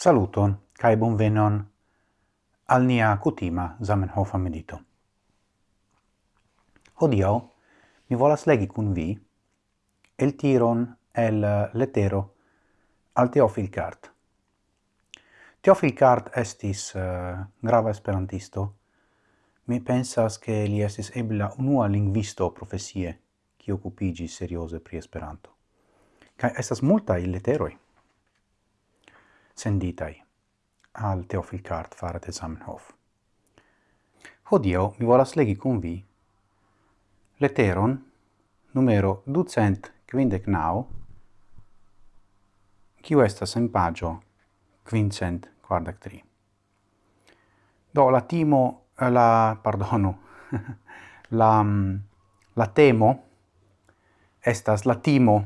Saluton kaj bonvenon al nia kutima Zamenhofa medito. Hodio, mi volas legi kun vi el tiron el letero al Teofil Cart. Teofil Cart estis uh, grava esperantisto. Mi pensas che li estis ebla unua lingvisto profesie, ki occupigi serioze pri Esperanto. Kaj estas multa il leteroi senditai al Teofil Cart fare de Zamenhof. Hodio mi volas legi con vi leteron numero 259, kiu estas en pagio quincent quardac tri. Do la timo, la, pardono, la, mm, la temo, estas la timo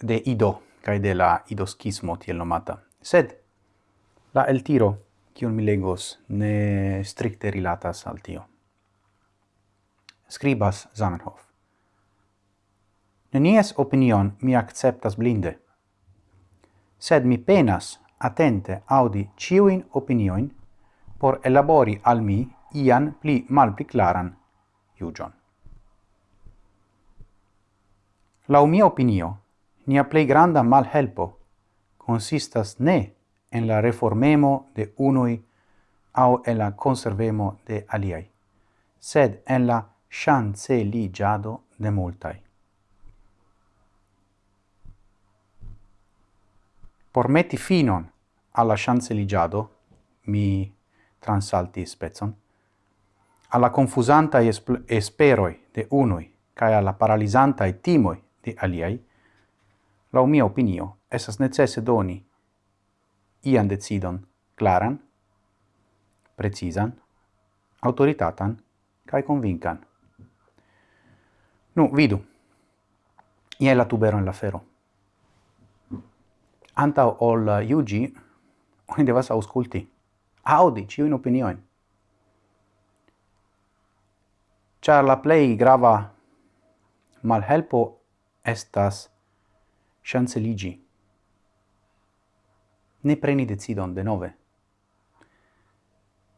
de Ido, cae de la idoschismo tiel nomata. Sed la el tiro, cion mi legos, ne stricte rilatas al tio. Scribas Zamenhof. Nenies opinion mi acceptas blinde, sed mi penas attente audi ciuin opinioin por elabori al mi ian pli mal pli claran iugion. La mia opinio, nia plei granda mal helpo consistas ne en la reformemo de unui au en la conservemo de aliai, sed en la chanceligiado de multai. Por meti finon alla chanceligiado, mi transalti spezzon, alla confusanta esperoi de unui cae alla paralisantae timoi de aliai, Lau mia opinio, esas necesse doni ian decidon claran, precizan, autoritatan, cae convincan. Nu, vidu. Ie la tubero in la fero. Anta ol iugi, oni devas ausculti. Audi ciuin opinioin. Char la plei grava malhelpo estas ŝanceliĝi. Ne preni decidon denove.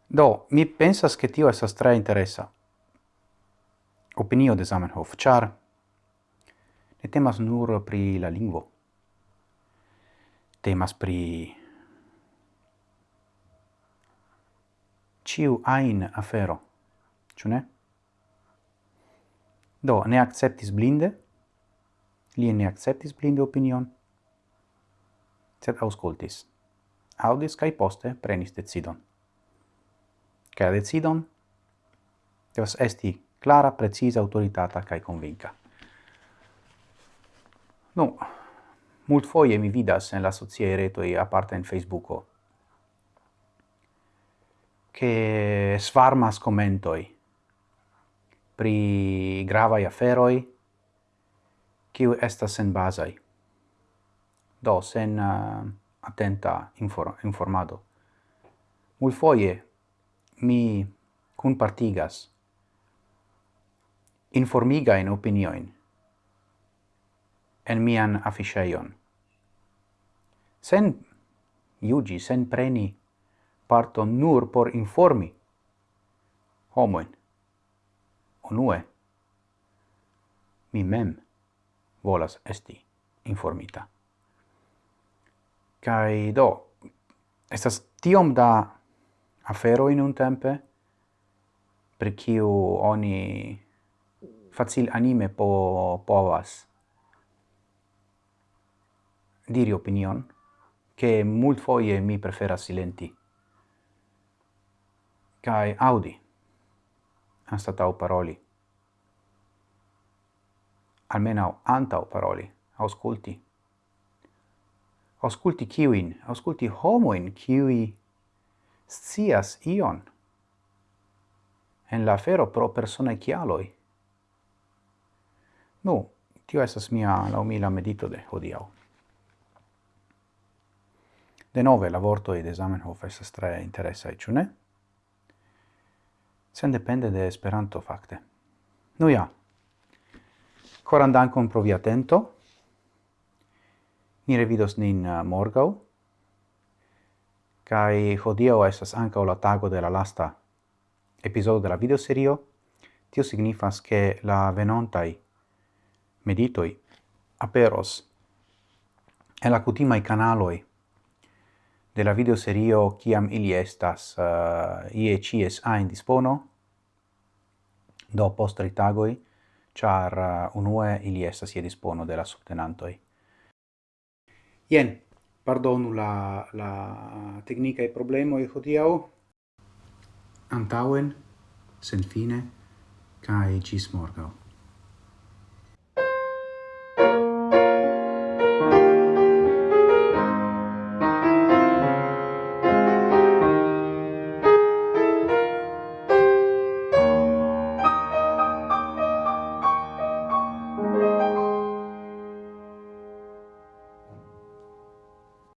Do, mi pensas che tio esas tre interessa. Opinio de Zamenhof, char ne temas nur pri la lingvo. Temas pri ciu ain afero, ciu ne? Do, ne acceptis blinde, Li ne acceptis blinde opinion, sed auscultis. Audis cae poste prenis decidon. Ca decidon devas esti clara, precisa, autoritata cae convinca. Nu, mult foie mi vidas en la sociae retoi, aparte in Facebooko, che svarmas commentoi pri gravai aferoi, kiu estas senbazaj. Do, sen uh, atenta infor informado. Mulfoje mi kunpartigas informigajn opinioin en mian afficheion. Sen iugi, sen preni parto nur por informi homoin. Onue, mi mem volas esti informita. Kai do, estas tiom da afero in un tempe, per kiu oni facil anime po povas diri opinion, che mult foie mi prefera silenti, kai audi, anstatau paroli almenau antau paroli, ausculti. Ausculti kiuin, ausculti homoin kiui scias ion en la fero pro persona chialoi. Nu, tio esas mia laumila medito de hodiau. De nove, la vorto ed Zamenhof esas tre interessa, ciu ne? Sen depende de Esperanto, facte. Nu ja, Coran dankon pro via atento. Ni revidos nin uh, morgau. Kai hodiau estas ankaŭ la tago de la lasta episodio de la videoserio. Tio signifas che la venontai meditoi aperos en la cutimai canaloi de la videoserio kiam ili estas uh, ie cies a in dispono do post tagoi char uh, unue ili estas ie dispono de la subtenantoi. Jen, pardonu la, la tecnica e hodiau, antauen, sen fine, cae gis morgau.